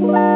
Bye.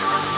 Bye.